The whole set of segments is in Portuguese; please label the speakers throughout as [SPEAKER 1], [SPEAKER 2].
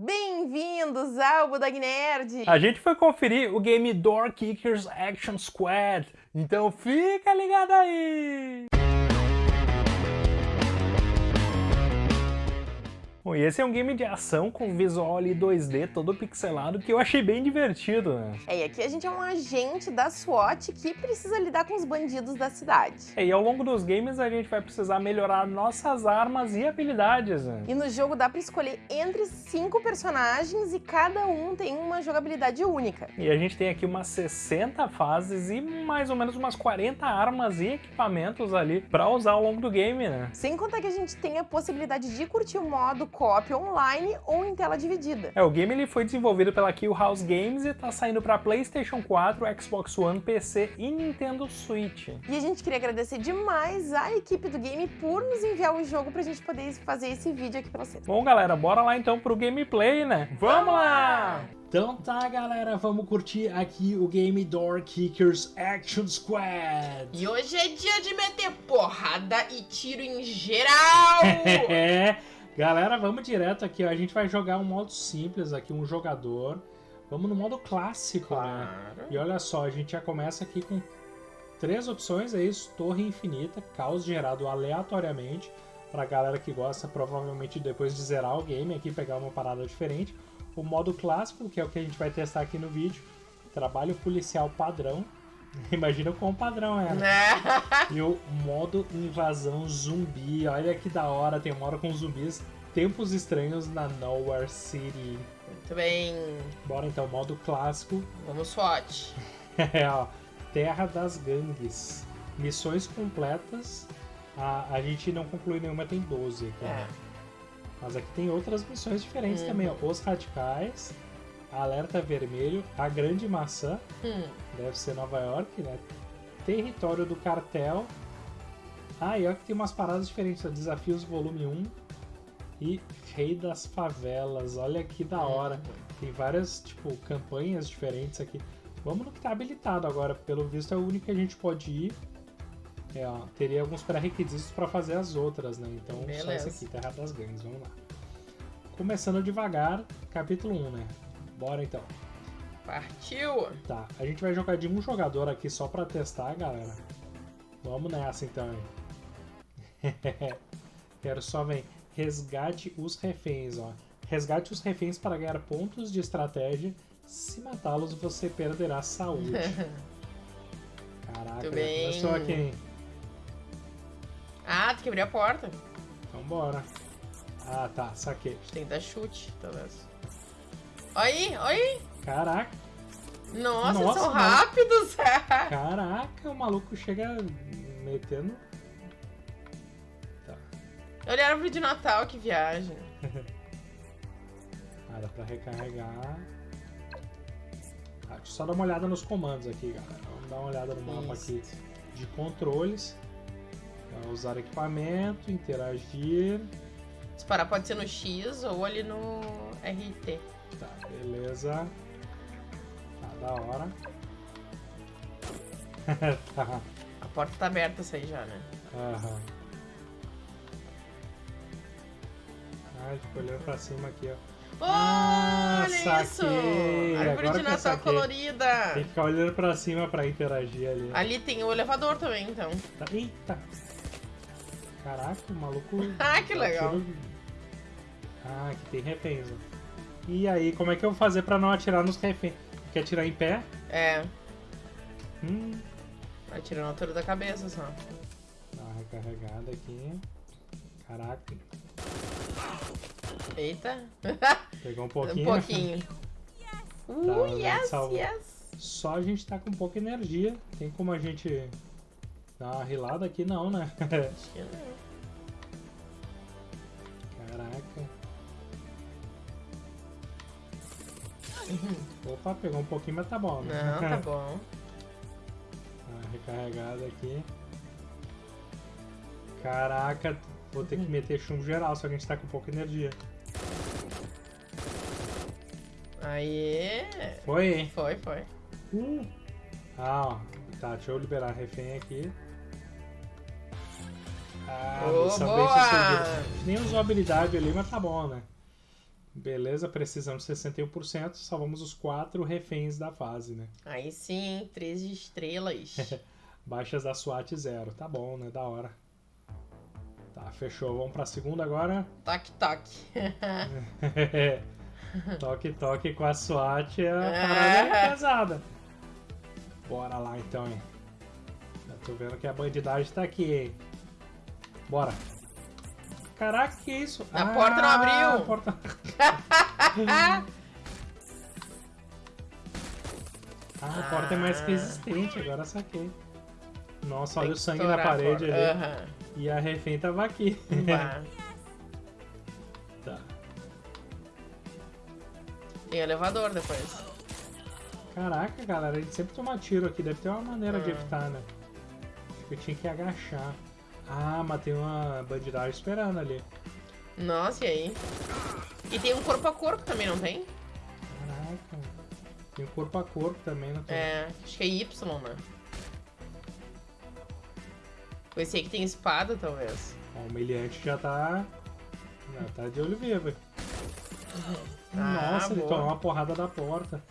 [SPEAKER 1] Bem-vindos ao Budog Nerd!
[SPEAKER 2] A gente foi conferir o game Door Kickers Action Squad, então fica ligado aí! Bom, e esse é um game de ação com visual ali 2D todo pixelado que eu achei bem divertido, né?
[SPEAKER 1] É, e aqui a gente é um agente da SWAT que precisa lidar com os bandidos da cidade.
[SPEAKER 2] É, e ao longo dos games a gente vai precisar melhorar nossas armas e habilidades, né?
[SPEAKER 1] E no jogo dá pra escolher entre cinco personagens e cada um tem uma jogabilidade única.
[SPEAKER 2] E a gente tem aqui umas 60 fases e mais ou menos umas 40 armas e equipamentos ali pra usar ao longo do game, né?
[SPEAKER 1] Sem contar que a gente tem a possibilidade de curtir o modo co-op online ou em tela dividida.
[SPEAKER 2] É, o game ele foi desenvolvido pela Kill House Games e tá saindo para PlayStation 4, Xbox One, PC e Nintendo Switch.
[SPEAKER 1] E a gente queria agradecer demais a equipe do game por nos enviar o jogo pra gente poder fazer esse vídeo aqui pra vocês.
[SPEAKER 2] Bom, galera, bora lá então pro gameplay, né?
[SPEAKER 1] Vamos lá!
[SPEAKER 2] Então tá, galera, vamos curtir aqui o game Door Kickers Action Squad.
[SPEAKER 1] E hoje é dia de meter porrada e tiro em geral!
[SPEAKER 2] Galera, vamos direto aqui, ó. A gente vai jogar um modo simples aqui, um jogador. Vamos no modo clássico, né? claro. né? E olha só, a gente já começa aqui com três opções, é isso. Torre infinita, caos gerado aleatoriamente. Pra galera que gosta, provavelmente depois de zerar o game aqui, pegar uma parada diferente. O modo clássico, que é o que a gente vai testar aqui no vídeo. Trabalho policial padrão. Imagina quão padrão é. Né? e o modo invasão zumbi. Olha que da hora, tem uma hora com zumbis. Tempos estranhos na Nowhere City.
[SPEAKER 1] Muito bem.
[SPEAKER 2] Bora então, modo clássico.
[SPEAKER 1] Vamos SWAT.
[SPEAKER 2] é, ó. Terra das Gangues. Missões completas. A, a gente não conclui nenhuma, tem 12 aqui. É. Mas aqui tem outras missões diferentes uhum. também, ó. Os Radicais. Alerta Vermelho, A Grande Maçã, hum. deve ser Nova York, né? Território do Cartel. Ah, e olha que tem umas paradas diferentes, ó. Desafios Volume 1 e Rei das Favelas. Olha que da hora. Tem várias, tipo, campanhas diferentes aqui. Vamos no que tá habilitado agora. Pelo visto é o único que a gente pode ir. É, ó, teria alguns pré-requisitos para fazer as outras, né? Então Beleza. só esse aqui, Terra das Gangues. Vamos lá. Começando devagar, capítulo 1, né? Bora então.
[SPEAKER 1] Partiu!
[SPEAKER 2] Tá, a gente vai jogar de um jogador aqui só pra testar, galera. Vamos nessa então, hein? Quero só ver. Resgate os reféns, ó. Resgate os reféns para ganhar pontos de estratégia. Se matá-los, você perderá saúde. Caraca,
[SPEAKER 1] bem.
[SPEAKER 2] começou aqui, hein?
[SPEAKER 1] Ah, tem que abrir a porta.
[SPEAKER 2] Então bora. Ah, tá, saquei.
[SPEAKER 1] Tem que dar chute, talvez. Aí, aí.
[SPEAKER 2] Caraca.
[SPEAKER 1] Nossa, Nossa são rápidos.
[SPEAKER 2] Caraca, o maluco chega metendo.
[SPEAKER 1] Tá. Olha a árvore de Natal, que viagem.
[SPEAKER 2] ah, dá pra recarregar. Ah, deixa eu só dar uma olhada nos comandos aqui, galera. Vamos dar uma olhada no mapa Isso. aqui de controles. usar equipamento, interagir.
[SPEAKER 1] Disparar pode ser no X ou ali no RT.
[SPEAKER 2] Tá, beleza. Tá, da hora.
[SPEAKER 1] tá. A porta tá aberta essa aí já, né?
[SPEAKER 2] Aham. Ai, fico olhando pra cima aqui, ó.
[SPEAKER 1] Oh, ah, olha isso! Árvore de Natal colorida!
[SPEAKER 2] Tem que ficar olhando pra cima pra interagir ali.
[SPEAKER 1] Ali tem o elevador também, então.
[SPEAKER 2] Tá. Eita! Caraca, o maluco...
[SPEAKER 1] ah, que legal!
[SPEAKER 2] Ah, aqui tem reféns, ó. E aí, como é que eu vou fazer pra não atirar nos reféns? Quer atirar em pé?
[SPEAKER 1] É.
[SPEAKER 2] Hum.
[SPEAKER 1] Vai na altura da cabeça só.
[SPEAKER 2] Dá uma recarregada aqui. Caraca.
[SPEAKER 1] Eita.
[SPEAKER 2] Pegou um pouquinho.
[SPEAKER 1] Um pouquinho. uh, tá, yes, yes.
[SPEAKER 2] Só a gente tá com pouca energia. Tem como a gente dar uma rilada aqui? Não, né?
[SPEAKER 1] Acho que não.
[SPEAKER 2] Opa, pegou um pouquinho, mas tá bom.
[SPEAKER 1] Né? Não, tá bom.
[SPEAKER 2] Tá recarregado aqui. Caraca, vou ter que uhum. meter chumbo geral, só que a gente tá com pouca energia.
[SPEAKER 1] Aê!
[SPEAKER 2] Foi?
[SPEAKER 1] Foi, foi.
[SPEAKER 2] Uh. Ah, ó. Tá, deixa eu liberar refém aqui. Ah,
[SPEAKER 1] oh, boa!
[SPEAKER 2] Nem usou habilidade ali, mas tá bom, né? Beleza, precisamos de 61%. Salvamos os quatro reféns da fase, né?
[SPEAKER 1] Aí sim, três estrelas.
[SPEAKER 2] Baixas da SWAT zero. Tá bom, né? Da hora. Tá, fechou. Vamos pra segunda agora.
[SPEAKER 1] toque, toque.
[SPEAKER 2] toque, toque com a SWAT é a parada é pesada. Bora lá então, hein? Já tô vendo que a bandidagem tá aqui, hein? Bora. Caraca, que isso?
[SPEAKER 1] A ah, porta não abriu!
[SPEAKER 2] A porta... ah, a porta é mais resistente, agora saquei. Nossa, olha o sangue na parede ali. Uhum. E a refém tava aqui. tá.
[SPEAKER 1] Tem elevador depois.
[SPEAKER 2] Caraca, galera, a gente sempre toma tiro aqui. Deve ter uma maneira uhum. de evitar, né? Acho que eu tinha que agachar. Ah, mas tem uma bandidagem esperando ali.
[SPEAKER 1] Nossa, e aí? E tem um corpo a corpo também, não tem?
[SPEAKER 2] Caraca. Tem um corpo a corpo também, não tem?
[SPEAKER 1] É, acho que é Y, né? Esse aí que tem espada, talvez.
[SPEAKER 2] O meliante já tá. Já tá de olho vivo. Uhum. Nossa, ah, ele boa. tomou uma porrada da porta.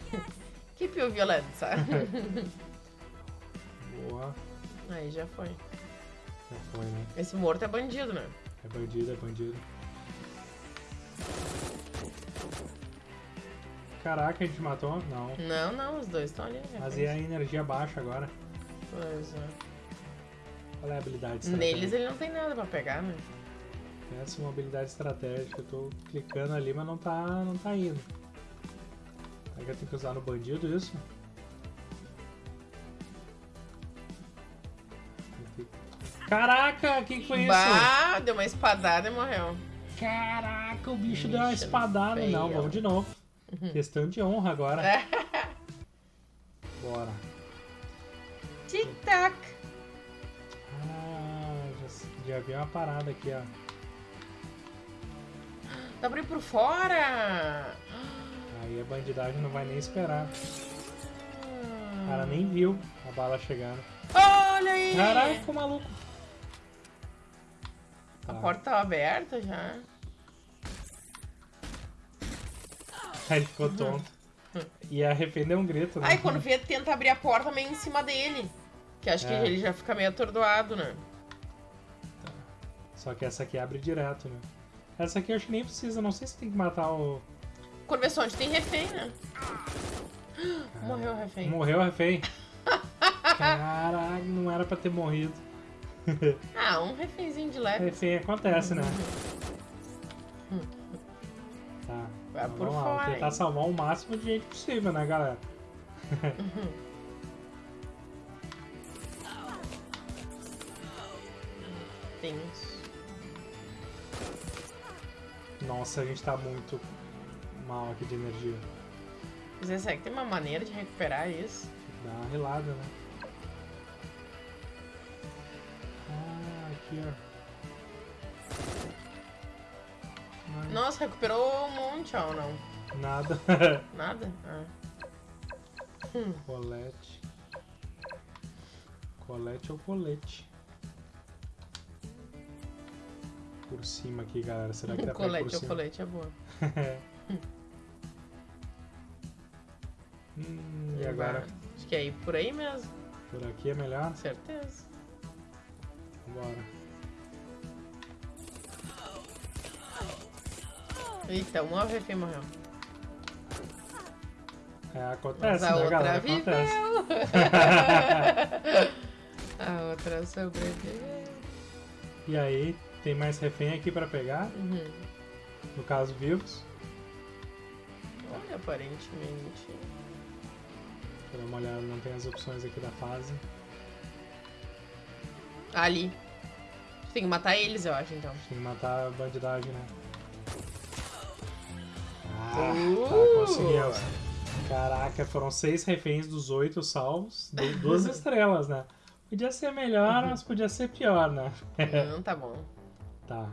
[SPEAKER 1] que pio violência.
[SPEAKER 2] boa.
[SPEAKER 1] Aí já foi.
[SPEAKER 2] Foi, né?
[SPEAKER 1] Esse morto é bandido, né?
[SPEAKER 2] É bandido, é bandido. Caraca, a gente matou? Não.
[SPEAKER 1] Não, não, os dois estão ali.
[SPEAKER 2] Mas e a energia baixa agora?
[SPEAKER 1] Pois é.
[SPEAKER 2] Qual é a habilidade
[SPEAKER 1] Neles ele não tem nada pra pegar, né?
[SPEAKER 2] Essa é uma habilidade estratégica. Eu tô clicando ali, mas não tá, não tá indo. Será que eu tenho que usar no bandido isso? Caraca, quem foi
[SPEAKER 1] bah, isso? deu uma espadada e morreu.
[SPEAKER 2] Caraca, o bicho, deu uma espadada. Feio. Não, vamos de novo. Uhum. Questão de honra agora. Bora.
[SPEAKER 1] Tic-tac.
[SPEAKER 2] Ah, já, já vi uma parada aqui, ó.
[SPEAKER 1] Dá pra ir por fora.
[SPEAKER 2] Aí a bandidagem não vai nem esperar. O cara nem viu a bala chegando.
[SPEAKER 1] Olha aí!
[SPEAKER 2] Caraca, maluco.
[SPEAKER 1] A tá. porta tava aberta já.
[SPEAKER 2] Aí ele ficou tonto. E a arrependeu um grito, né?
[SPEAKER 1] Aí quando vê, tenta abrir a porta meio em cima dele. Que acho é. que ele já fica meio atordoado, né?
[SPEAKER 2] Tá. Só que essa aqui abre direto, né? Essa aqui eu acho que nem precisa, não sei se tem que matar o.
[SPEAKER 1] Quando vê só onde tem refém, né? Morreu o refém.
[SPEAKER 2] Morreu o refém. Caraca, não era pra ter morrido.
[SPEAKER 1] ah, um refémzinho de leve.
[SPEAKER 2] Refém acontece, né? Tá.
[SPEAKER 1] Vai
[SPEAKER 2] então,
[SPEAKER 1] por
[SPEAKER 2] vamos. Lá, tentar salvar o máximo de gente possível, né, galera?
[SPEAKER 1] Tens.
[SPEAKER 2] Nossa, a gente tá muito mal aqui de energia.
[SPEAKER 1] Mas será que tem uma maneira de recuperar isso?
[SPEAKER 2] Dá uma relada, né? Aqui, ó.
[SPEAKER 1] Nossa, recuperou um monte, ó, não?
[SPEAKER 2] Nada.
[SPEAKER 1] Nada? Ah.
[SPEAKER 2] Hum. Colete. Colete ou colete? Por cima aqui, galera. Será que dá pra
[SPEAKER 1] Colete
[SPEAKER 2] ou
[SPEAKER 1] colete é boa.
[SPEAKER 2] hum, e agora?
[SPEAKER 1] Acho que é ir por aí mesmo.
[SPEAKER 2] Por aqui é melhor?
[SPEAKER 1] Certeza.
[SPEAKER 2] Bora.
[SPEAKER 1] Eita, uma refém morreu.
[SPEAKER 2] É, acontece,
[SPEAKER 1] Mas a
[SPEAKER 2] né,
[SPEAKER 1] outra
[SPEAKER 2] galera?
[SPEAKER 1] viveu. A outra sobreviveu.
[SPEAKER 2] E aí, tem mais refém aqui pra pegar?
[SPEAKER 1] Uhum.
[SPEAKER 2] No caso, vivos?
[SPEAKER 1] Olha, aparentemente.
[SPEAKER 2] Deixa eu dar uma olhada, não tem as opções aqui da fase.
[SPEAKER 1] Ali. Tem que matar eles, eu acho, então.
[SPEAKER 2] Tem que matar a bandidagem, né? Ah, tá, conseguimos. Caraca, foram seis reféns dos oito salvos. Duas estrelas, né? Podia ser melhor, mas podia ser pior, né?
[SPEAKER 1] Não, tá bom.
[SPEAKER 2] Tá.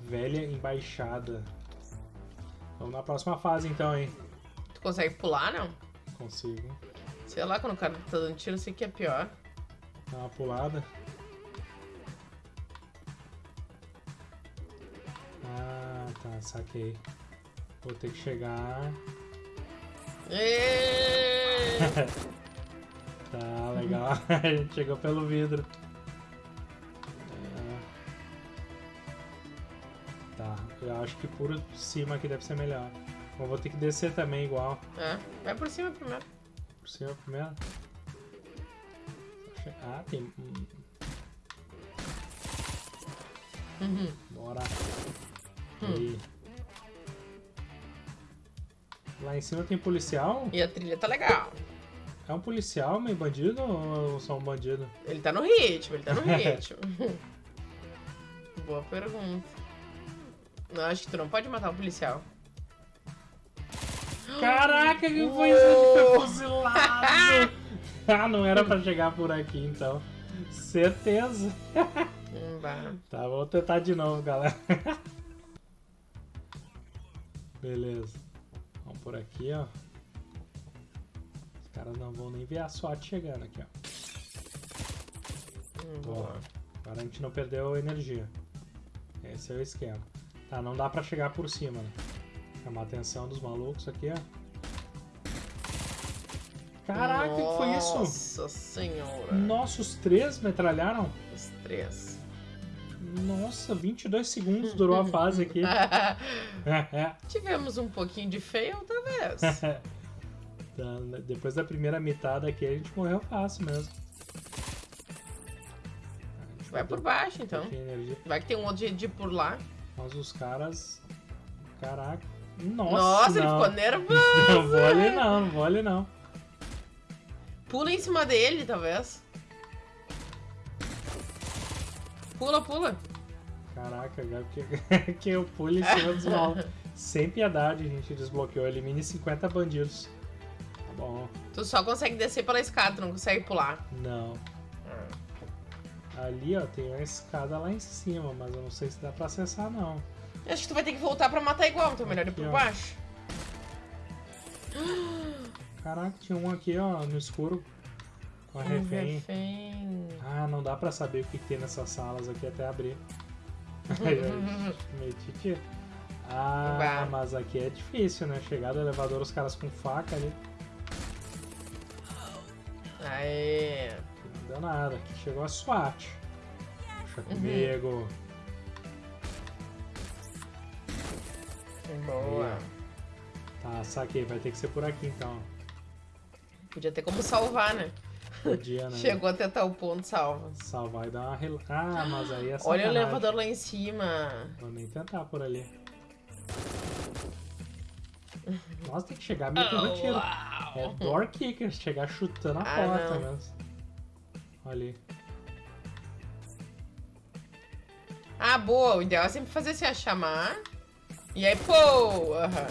[SPEAKER 2] Velha embaixada. Vamos na próxima fase então, hein?
[SPEAKER 1] Tu consegue pular, não?
[SPEAKER 2] Consigo.
[SPEAKER 1] Sei lá, quando o cara tá dando tiro, eu sei que é pior.
[SPEAKER 2] Dá uma pulada. Ah, tá, saquei. Vou ter que chegar. Tá, legal. A gente chegou pelo vidro. É. Tá, eu acho que por cima aqui deve ser melhor. Mas vou ter que descer também igual.
[SPEAKER 1] É, vai por cima primeiro.
[SPEAKER 2] Por cima primeiro. Ah, tem. hum,
[SPEAKER 1] Uhum.
[SPEAKER 2] Bora.
[SPEAKER 1] Hum.
[SPEAKER 2] Aí. Lá em cima tem policial?
[SPEAKER 1] E a trilha tá legal.
[SPEAKER 2] É um policial meio bandido ou só um bandido?
[SPEAKER 1] Ele tá no ritmo, ele tá no ritmo. Boa pergunta. Não, acho que tu não pode matar um policial.
[SPEAKER 2] Caraca, que foi isso? Foi fuzilado! ah, não era pra chegar por aqui então. Certeza. Tá, vou tentar de novo, galera. Beleza. Por aqui, ó. Os caras não vão nem ver a SWAT chegando aqui, ó.
[SPEAKER 1] Hum,
[SPEAKER 2] Boa.
[SPEAKER 1] boa.
[SPEAKER 2] Agora a gente não perdeu energia. Esse é o esquema. Tá, não dá pra chegar por cima, né? Chamar a atenção dos malucos aqui, ó. Caraca, o que foi isso?
[SPEAKER 1] Nossa senhora.
[SPEAKER 2] Nossa, os três metralharam?
[SPEAKER 1] Os três.
[SPEAKER 2] Nossa, 22 segundos durou a fase aqui.
[SPEAKER 1] Tivemos um pouquinho de fail, talvez.
[SPEAKER 2] Depois da primeira mitada aqui, a gente morreu fácil mesmo. A gente
[SPEAKER 1] Vai por baixo, então. Vai que tem um outro jeito de ir por lá.
[SPEAKER 2] Mas os caras. Caraca. Nossa,
[SPEAKER 1] Nossa, ele ficou nervoso.
[SPEAKER 2] Não vou ali não, não vou ali não.
[SPEAKER 1] Pula em cima dele, talvez. Pula, pula.
[SPEAKER 2] Caraca, Gabi, que, que eu pulo em cima dos malucos. Sem piedade, a gente desbloqueou. Elimine 50 bandidos. Tá bom.
[SPEAKER 1] Tu só consegue descer pela escada, tu não consegue pular.
[SPEAKER 2] Não. Ali, ó, tem uma escada lá em cima, mas eu não sei se dá pra acessar, não.
[SPEAKER 1] Acho que tu vai ter que voltar pra matar igual, então é melhor ir por
[SPEAKER 2] ó.
[SPEAKER 1] baixo.
[SPEAKER 2] Caraca, tinha um aqui, ó, no escuro. Com a
[SPEAKER 1] Um
[SPEAKER 2] refém.
[SPEAKER 1] refém.
[SPEAKER 2] Ah, não dá pra saber o que, que tem nessas salas aqui até abrir. Aí, titi. Ah,
[SPEAKER 1] Bah.
[SPEAKER 2] mas aqui é difícil, né? Chegar do elevador, os caras com faca ali.
[SPEAKER 1] Aê.
[SPEAKER 2] Não deu nada. Aqui chegou a SWAT. Puxa
[SPEAKER 1] Uhum.
[SPEAKER 2] comigo.
[SPEAKER 1] Boa.
[SPEAKER 2] Tá, saquei. Vai ter que ser por aqui então.
[SPEAKER 1] Podia ter como salvar, né?
[SPEAKER 2] Podia, né?
[SPEAKER 1] Chegou até tal ponto, salva.
[SPEAKER 2] Salvar e dar uma rel... Ah, mas aí é
[SPEAKER 1] Olha o elevador lá em cima.
[SPEAKER 2] Vou nem tentar por ali. Nossa, tem que chegar metendo tiro. É door kicker, chegar chutando a
[SPEAKER 1] Ah,
[SPEAKER 2] porta
[SPEAKER 1] não.
[SPEAKER 2] mesmo. Olha ali.
[SPEAKER 1] Ah, boa. O ideal é sempre fazer assim, ó, chamar. E aí, pô! aham.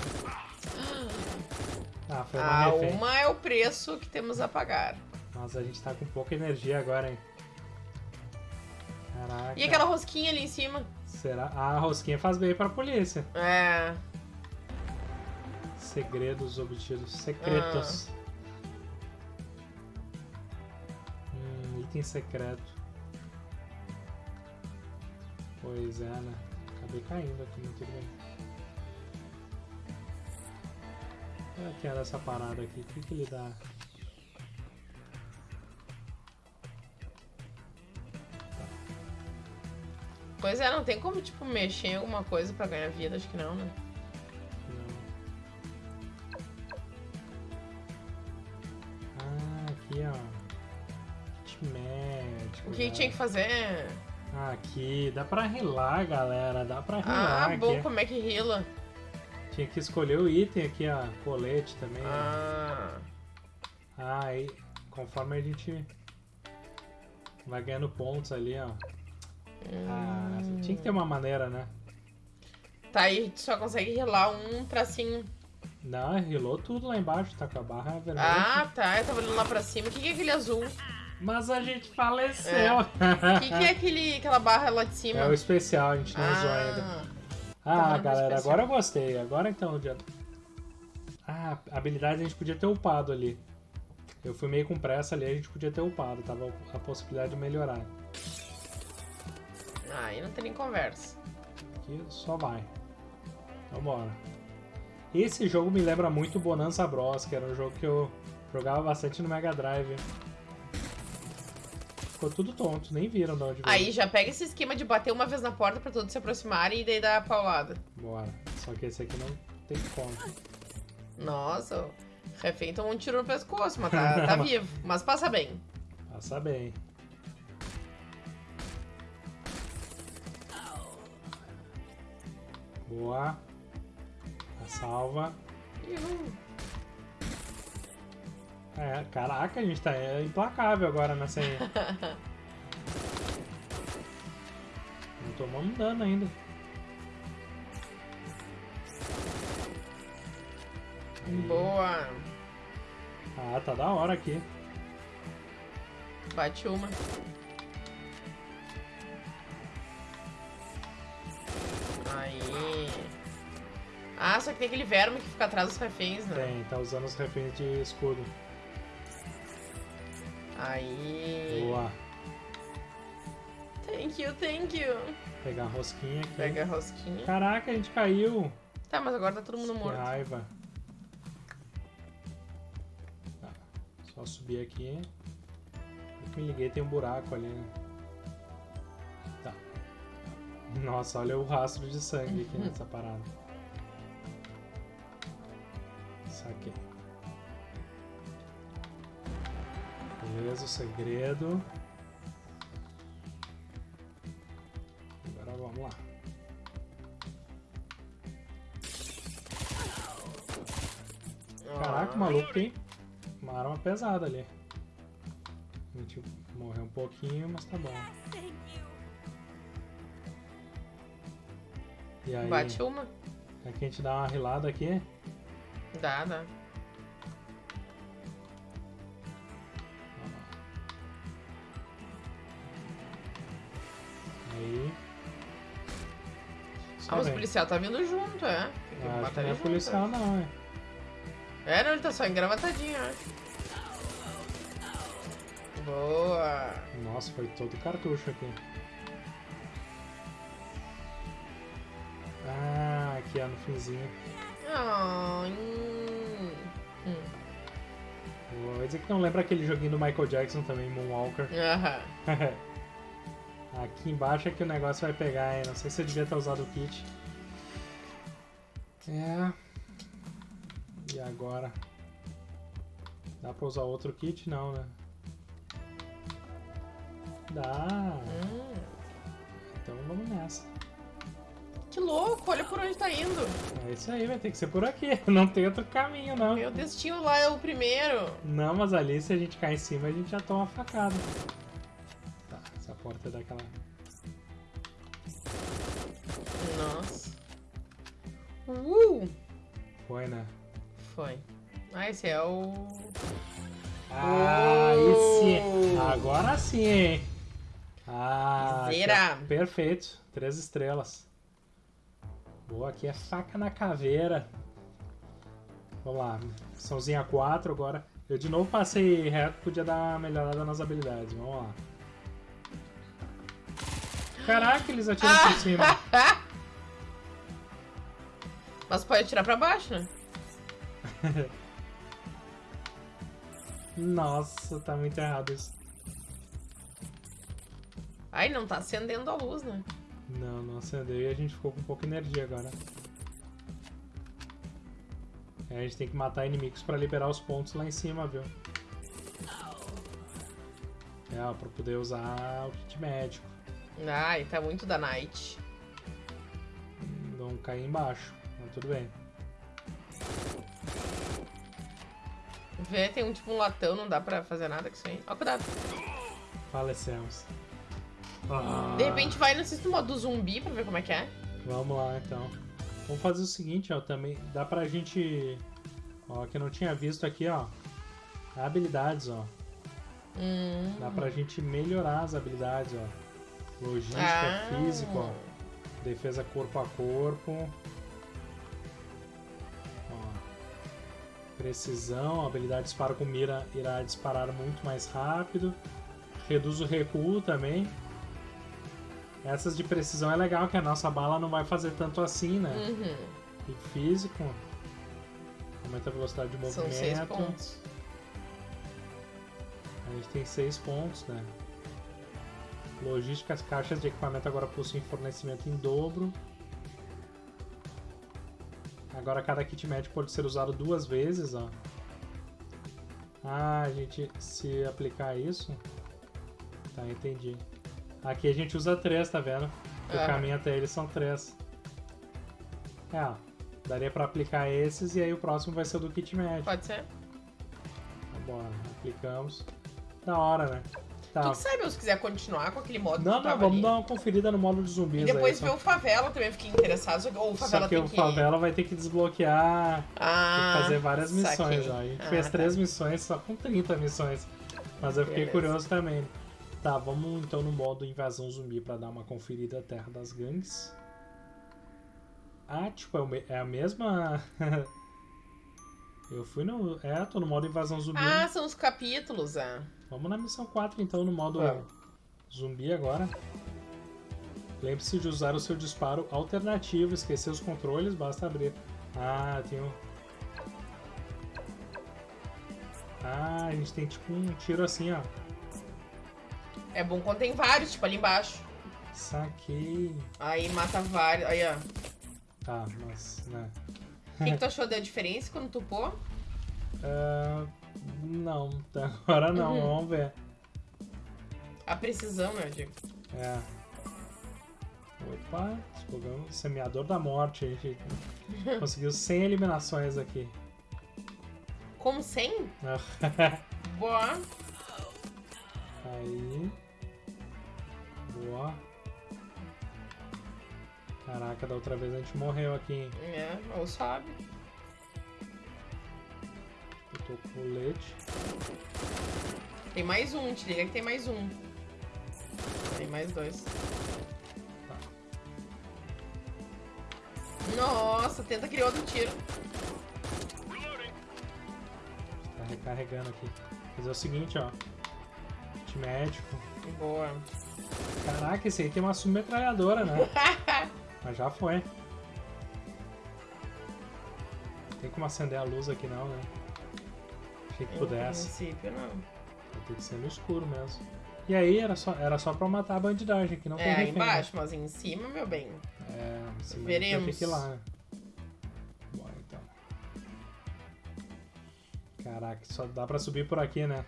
[SPEAKER 2] Ah, foi uma
[SPEAKER 1] Ah,
[SPEAKER 2] refém.
[SPEAKER 1] uma é o preço que temos a pagar.
[SPEAKER 2] Mas a gente tá com pouca energia agora, hein? Caraca.
[SPEAKER 1] E aquela rosquinha ali em cima?
[SPEAKER 2] Será? Ah, a rosquinha faz bem pra polícia.
[SPEAKER 1] É.
[SPEAKER 2] Segredos obtidos. Secretos.
[SPEAKER 1] Ah.
[SPEAKER 2] Hum, item secreto. Pois é, né? Acabei caindo aqui, muito bem. Olha que era essa parada aqui. O que, que ele dá?
[SPEAKER 1] Pois é, não tem como, tipo, mexer em alguma coisa pra ganhar vida, acho que não, né?
[SPEAKER 2] Não. Ah, aqui ó. Kit médico.
[SPEAKER 1] O que
[SPEAKER 2] né?
[SPEAKER 1] tinha que fazer?
[SPEAKER 2] Ah, aqui, dá pra rilar, galera. Dá pra rilar
[SPEAKER 1] Ah, bom,
[SPEAKER 2] aqui.
[SPEAKER 1] como é que rila?
[SPEAKER 2] Tinha que escolher o item aqui, ó. Colete também.
[SPEAKER 1] Ah.
[SPEAKER 2] Ah, aí, conforme a gente vai ganhando pontos ali, ó. Ah, tinha que ter uma maneira, né?
[SPEAKER 1] Tá, aí tu só consegue rilar um tracinho.
[SPEAKER 2] Não, rilou tudo lá embaixo, tá com a barra vermelha.
[SPEAKER 1] Ah, tá. Eu tava olhando lá pra cima. O que, é aquele azul? O
[SPEAKER 2] Mas a gente faleceu.
[SPEAKER 1] que, que é aquele, aquela barra lá de cima?
[SPEAKER 2] É o especial, a gente não usou ainda.
[SPEAKER 1] ah,
[SPEAKER 2] Ah, galera, agora eu gostei. Agora então, já... Ah, habilidade a gente podia ter upado ali. Eu fui meio com pressa ali, a gente podia ter upado. Tava a possibilidade de melhorar.
[SPEAKER 1] Ah, aí não tem nem conversa.
[SPEAKER 2] Aqui só vai. Vambora. Esse jogo me lembra muito Bonanza Bros, que era um jogo que eu jogava bastante no Mega Drive. Ficou tudo tonto, nem viram de onde veio.
[SPEAKER 1] Aí já pega esse esquema de bater uma vez na porta pra todos se aproximarem e daí dar a paulada.
[SPEAKER 2] Bora. Só que esse aqui não tem como.
[SPEAKER 1] Nossa, o refém tomou um tiro no pescoço, mas tá, tá vivo. Mas passa bem.
[SPEAKER 2] Passa bem. Boa. A salva. É, caraca, a gente tá é, implacável agora nessa aí. Não tomamos dano ainda. Aí.
[SPEAKER 1] Boa.
[SPEAKER 2] Ah, tá da hora aqui.
[SPEAKER 1] Bate uma. Só que tem aquele verme que fica atrás dos reféns, né?
[SPEAKER 2] Tem, tá usando os reféns de escudo.
[SPEAKER 1] Aí.
[SPEAKER 2] Boa.
[SPEAKER 1] Thank you, thank you.
[SPEAKER 2] Pegar a rosquinha aqui.
[SPEAKER 1] Pega a rosquinha.
[SPEAKER 2] Caraca, a gente caiu.
[SPEAKER 1] Tá, mas agora tá todo mundo
[SPEAKER 2] Que
[SPEAKER 1] morto.
[SPEAKER 2] raiva. Tá, só subir aqui. Eu que me liguei, tem um buraco ali. né? Tá. Nossa, olha o rastro de sangue aqui nessa parada. Saquei. Beleza, o segredo. Agora vamos lá. Caraca, maluco tem uma arma pesada ali. A gente morreu um pouquinho, mas tá bom. E aí,
[SPEAKER 1] Bate uma.
[SPEAKER 2] aqui a gente dá uma rilada aqui.
[SPEAKER 1] Dá, dá.
[SPEAKER 2] Aí. Só
[SPEAKER 1] Ah, mas o policial tá vindo junto, é. Tem que
[SPEAKER 2] Ah,
[SPEAKER 1] matar
[SPEAKER 2] não é
[SPEAKER 1] junto,
[SPEAKER 2] policial
[SPEAKER 1] é.
[SPEAKER 2] não, é.
[SPEAKER 1] É, não, ele tá só engravatadinho, acho. Boa.
[SPEAKER 2] Nossa, foi todo cartucho aqui. Ah, aqui ó, no finzinho.
[SPEAKER 1] Ah, hum. Hum.
[SPEAKER 2] Vou dizer que não lembra aquele joguinho do Michael Jackson também, Moonwalker.
[SPEAKER 1] Aham.
[SPEAKER 2] Aqui embaixo é que o negócio vai pegar, hein? Não sei se eu devia ter usado o kit. É. E agora? Dá pra usar outro kit? Não, né? Dá.
[SPEAKER 1] Hum.
[SPEAKER 2] Então vamos nessa.
[SPEAKER 1] Que louco, olha por onde tá indo.
[SPEAKER 2] É isso aí, vai ter que ser por aqui. Não tem outro caminho, não.
[SPEAKER 1] Meu destino lá é o primeiro.
[SPEAKER 2] Não, mas ali se a gente cair em cima, a gente já toma facada. Tá, essa porta é daquela.
[SPEAKER 1] Nossa. Uh!
[SPEAKER 2] Foi, né?
[SPEAKER 1] Foi. Ah, esse é o.
[SPEAKER 2] Ah.
[SPEAKER 1] Oh!
[SPEAKER 2] Agora sim, hein? Ah, aqui,
[SPEAKER 1] Zera.
[SPEAKER 2] ó. perfeito. Três estrelas. Boa, aqui é faca na caveira. Vamos lá. Missãozinha 4 agora. Eu de novo passei reto, podia dar uma melhorada nas habilidades. Vamos lá. Caraca, eles atiram por cima.
[SPEAKER 1] Mas pode atirar pra baixo, né?
[SPEAKER 2] Nossa, tá muito errado isso.
[SPEAKER 1] Ai, não tá acendendo a luz, né?
[SPEAKER 2] Não, não acendeu e a gente ficou com pouca energia agora. É, a gente tem que matar inimigos pra liberar os pontos lá em cima, viu? É, ó, pra poder usar o kit médico.
[SPEAKER 1] Ai, tá muito da night.
[SPEAKER 2] Não cair embaixo, mas tudo bem.
[SPEAKER 1] Vê, tem um tipo um latão, não dá pra fazer nada com isso aí. Ó, cuidado.
[SPEAKER 2] Falecemos. Ah,
[SPEAKER 1] De repente vai no assiste o modo zumbi pra ver como é que é.
[SPEAKER 2] Vamos lá, então. Vamos fazer o seguinte, ó, também dá pra gente... Ó, que eu não tinha visto aqui, ó. Habilidades, ó.
[SPEAKER 1] Hum.
[SPEAKER 2] Dá pra gente melhorar as habilidades, ó. Logística,
[SPEAKER 1] Ah.
[SPEAKER 2] físico, ó. Defesa corpo a corpo. Precisão, habilidade disparo com mira irá disparar muito mais rápido. Reduz o recuo também. Essas de precisão é legal, que a nossa bala não vai fazer tanto assim, né?
[SPEAKER 1] Uhum.
[SPEAKER 2] E físico. Aumenta a velocidade de
[SPEAKER 1] São
[SPEAKER 2] movimento.
[SPEAKER 1] seis pontos.
[SPEAKER 2] A gente tem 6 pontos, né? Logística, as caixas de equipamento agora possuem fornecimento em dobro. Agora cada kit médico pode ser usado duas vezes, ó. Ah, a gente se aplicar isso... Tá, entendi. Aqui a gente usa três, tá vendo? O
[SPEAKER 1] É.
[SPEAKER 2] caminho até eles são três. É. Daria pra aplicar esses e aí o próximo vai ser o do kit médico.
[SPEAKER 1] Pode ser?
[SPEAKER 2] Tá bom, aplicamos. Da hora, né? Tá.
[SPEAKER 1] Tu que sabe, se quiser continuar com aquele modo
[SPEAKER 2] Não, não, vamos
[SPEAKER 1] ali.
[SPEAKER 2] dar uma conferida no modo de zumbis
[SPEAKER 1] E depois
[SPEAKER 2] aí.
[SPEAKER 1] ver o Favela também, fiquei interessado. Só ou o
[SPEAKER 2] só,
[SPEAKER 1] Favela
[SPEAKER 2] só que o
[SPEAKER 1] que...
[SPEAKER 2] Favela vai ter que desbloquear, tem
[SPEAKER 1] Ah,
[SPEAKER 2] que fazer várias missões. Ó. A gente
[SPEAKER 1] Ah,
[SPEAKER 2] fez
[SPEAKER 1] tá.
[SPEAKER 2] três missões só com 30 missões. Mas eu fiquei
[SPEAKER 1] Beleza.
[SPEAKER 2] curioso também. Tá, vamos então no modo invasão zumbi pra dar uma conferida à Terra das Gangues. Ah, tipo, é é a mesma. eu fui no. É, tô no modo invasão zumbi.
[SPEAKER 1] Ah, são os capítulos, ah.
[SPEAKER 2] Vamos na missão 4 então, no modo
[SPEAKER 1] Vamos.
[SPEAKER 2] zumbi agora. Lembre-se de usar o seu disparo alternativo, esquecer os controles, basta abrir. Ah, tem um... Ah, a gente tem tipo um tiro assim, ó.
[SPEAKER 1] É bom quando tem vários, tipo ali embaixo.
[SPEAKER 2] Saquei.
[SPEAKER 1] Aí mata vários. Aí, ó.
[SPEAKER 2] Tá, mas, né.
[SPEAKER 1] O que, que tu achou da diferença quando tu pô?
[SPEAKER 2] Ah, não, até agora não,
[SPEAKER 1] Uhum.
[SPEAKER 2] vamos ver.
[SPEAKER 1] A precisão, né, eu digo.
[SPEAKER 2] É. Opa, explodamos. Semeador da morte. A gente conseguiu 100 eliminações aqui.
[SPEAKER 1] Como 100?
[SPEAKER 2] Ah,
[SPEAKER 1] Boa.
[SPEAKER 2] Aí. Boa. Caraca, da outra vez a gente morreu aqui, hein?
[SPEAKER 1] É, ou sobe.
[SPEAKER 2] Eu tô com colete.
[SPEAKER 1] Tem mais um, te liga que tem mais um. Tem mais dois.
[SPEAKER 2] Tá.
[SPEAKER 1] Nossa, tenta criar outro tiro.
[SPEAKER 2] Tá recarregando aqui. Fazer o seguinte, ó. Kit médico.
[SPEAKER 1] Boa.
[SPEAKER 2] Caraca, esse aí tem uma submetralhadora, né? Mas já foi. Tem como acender a luz aqui não, né? Achei que pudesse.
[SPEAKER 1] princípio, não.
[SPEAKER 2] Vai ter que ser no escuro mesmo. E aí era só, era só pra matar a bandidagem, que não tem
[SPEAKER 1] É, aí
[SPEAKER 2] refém, né?
[SPEAKER 1] embaixo, mas em cima, meu bem.
[SPEAKER 2] É, em cima
[SPEAKER 1] Veremos.
[SPEAKER 2] Tem que ir lá. né? Bora então. Caraca, só dá pra subir por aqui, né?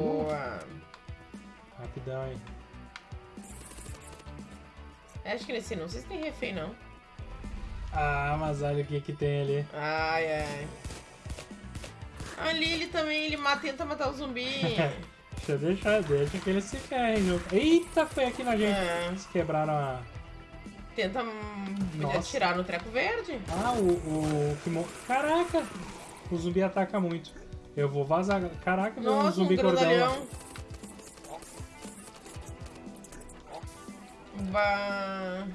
[SPEAKER 1] Boa.
[SPEAKER 2] Rapidão, hein?
[SPEAKER 1] Acho que nesse não sei se tem refém, não.
[SPEAKER 2] Ah, mas olha o que que tem ali.
[SPEAKER 1] Ai, ai. Ali ele também, ele mata, tenta matar o zumbi.
[SPEAKER 2] Deixa eu deixar, deixa que eles se junto. Eita, foi aqui na gente.
[SPEAKER 1] É,
[SPEAKER 2] Eles quebraram a...
[SPEAKER 1] tenta hum,
[SPEAKER 2] Nossa.
[SPEAKER 1] atirar no treco verde.
[SPEAKER 2] Ah, o... o Caraca! O zumbi ataca muito. Eu vou vazar. Caraca, um
[SPEAKER 1] Nossa, um
[SPEAKER 2] zumbi cordão.
[SPEAKER 1] Bah.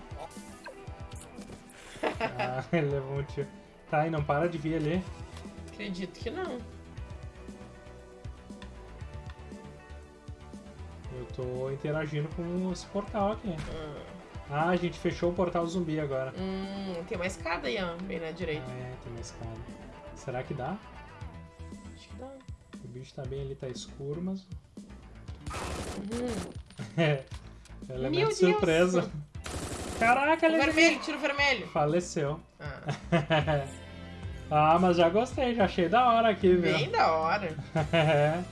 [SPEAKER 2] Ah, ele levou um tiro. Tá, e não para de vir ali.
[SPEAKER 1] Acredito que não.
[SPEAKER 2] Eu tô interagindo com esse portal aqui.
[SPEAKER 1] Hum,
[SPEAKER 2] Ah, a gente fechou o portal zumbi agora.
[SPEAKER 1] hum, tem uma escada aí, ó, bem na direita.
[SPEAKER 2] Ah, é, tem uma escada. Será que dá?
[SPEAKER 1] Acho que dá.
[SPEAKER 2] O bicho tá bem ali, tá escuro, mas.
[SPEAKER 1] Hum.
[SPEAKER 2] É. Elemento
[SPEAKER 1] Meu
[SPEAKER 2] de surpresa. Caraca, ele
[SPEAKER 1] vermelho, tiro vermelho.
[SPEAKER 2] faleceu.
[SPEAKER 1] Ah,
[SPEAKER 2] ah, mas já gostei, já achei da hora aqui, viu?
[SPEAKER 1] bem da hora.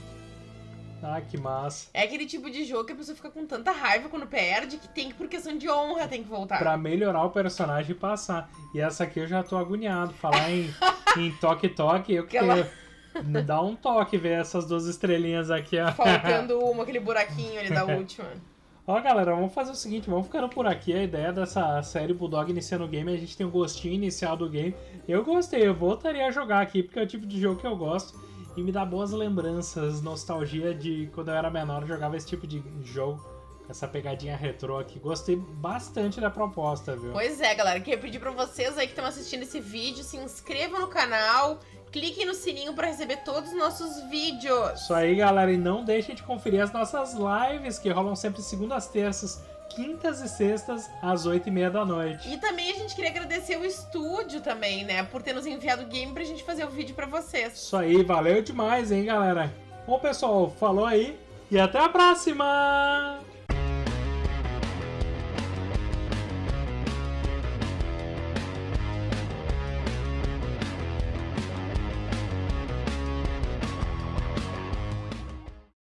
[SPEAKER 2] ah, que massa.
[SPEAKER 1] É aquele tipo de jogo que a pessoa fica com tanta raiva quando perde que tem que, por questão de honra, tem que voltar.
[SPEAKER 2] Pra melhorar o personagem e passar. E essa aqui eu já tô agoniado. Falar em, em toque-toque, eu
[SPEAKER 1] Aquela-
[SPEAKER 2] quero. Dá um toque ver essas duas estrelinhas aqui, ó.
[SPEAKER 1] Faltando uma, aquele buraquinho ali da última.
[SPEAKER 2] Ó, galera, vamos fazer o seguinte, vamos ficando por aqui. A ideia dessa série Bulldog iniciando o game, a gente tem um gostinho inicial do game. Eu gostei, eu voltaria a jogar aqui, porque é o tipo de jogo que eu gosto. E me dá boas lembranças, nostalgia de quando eu era menor, eu jogava esse tipo de jogo. Essa pegadinha retrô aqui. Gostei bastante da proposta, viu?
[SPEAKER 1] Pois é, galera, queria pedir pra vocês aí que estão assistindo esse vídeo, se inscrevam no canal, cliquem no sininho pra receber todos os nossos vídeos.
[SPEAKER 2] Isso aí, galera. E não deixem de conferir as nossas lives, que rolam sempre segundas, terças, quintas e sextas, às oito e meia da noite.
[SPEAKER 1] E também a gente queria agradecer o estúdio também, né? Por ter nos enviado o game pra gente fazer o vídeo pra vocês.
[SPEAKER 2] Isso aí, valeu demais, hein, galera? Bom, pessoal, falou aí e até a próxima!